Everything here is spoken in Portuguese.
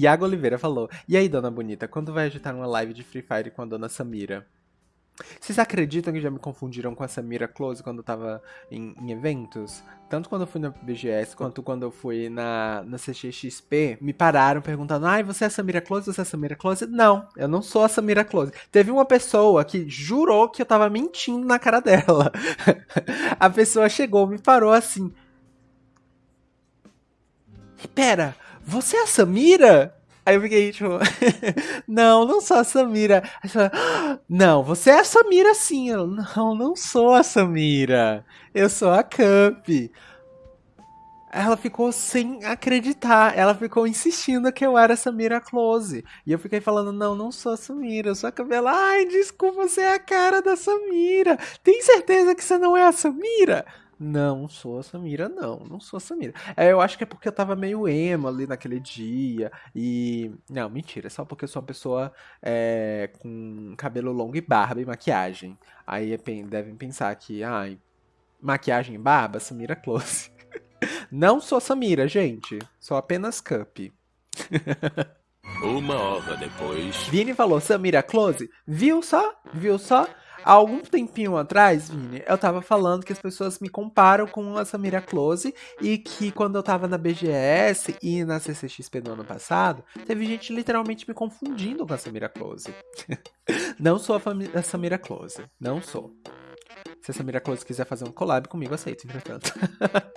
Iago Oliveira falou: E aí, dona bonita, quando vai agitar uma live de Free Fire com a dona Samira? Vocês acreditam que já me confundiram com a Samira Close quando eu tava em, em, eventos? Tanto quando eu fui na BGS quanto quando eu fui na, na CXXP, me pararam perguntando: ai, você é a Samira Close? Você é a Samira Close? Não, eu não sou a Samira Close. Teve uma pessoa que jurou que eu tava mentindo na cara dela. a pessoa chegou, me parou assim. Pera, você é a Samira? Aí eu fiquei tipo, não, não sou a Samira. Aí você fala, não, você é a Samira sim. Eu, não, não sou a Samira. Eu sou a Camp. Ela ficou sem acreditar. Ela ficou insistindo que eu era a Samira Close. E eu fiquei falando, não, não sou a Samira, eu sou a Camila. Ai, desculpa, você é a cara da Samira. Tem certeza que você não é a Samira? Não sou a Samira, não. Não sou a Samira. É, eu acho que é porque eu tava meio emo ali naquele dia. E. Não, mentira. É só porque eu sou uma pessoa é, com cabelo longo e barba e maquiagem. Aí devem pensar que, ai, maquiagem e barba, Samira Close. não sou Samira, gente. Sou apenas Cup. Uma hora depois. Vini falou, Samira Close? Viu só? Viu só? Há algum tempinho atrás, Vini, eu tava falando que as pessoas me comparam com a Samira Close e que quando eu tava na BGS e na CCXP do ano passado, teve gente literalmente me confundindo com a Samira Close. não sou a, a Samira Close, não sou. Se a Samira Close quiser fazer um collab comigo, aceito, entretanto.